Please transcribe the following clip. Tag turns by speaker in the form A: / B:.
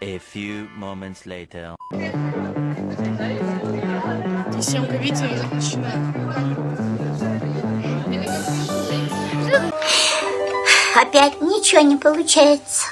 A: A few moments later.
B: Семка Витя начинает.
C: Опять ничего не получается.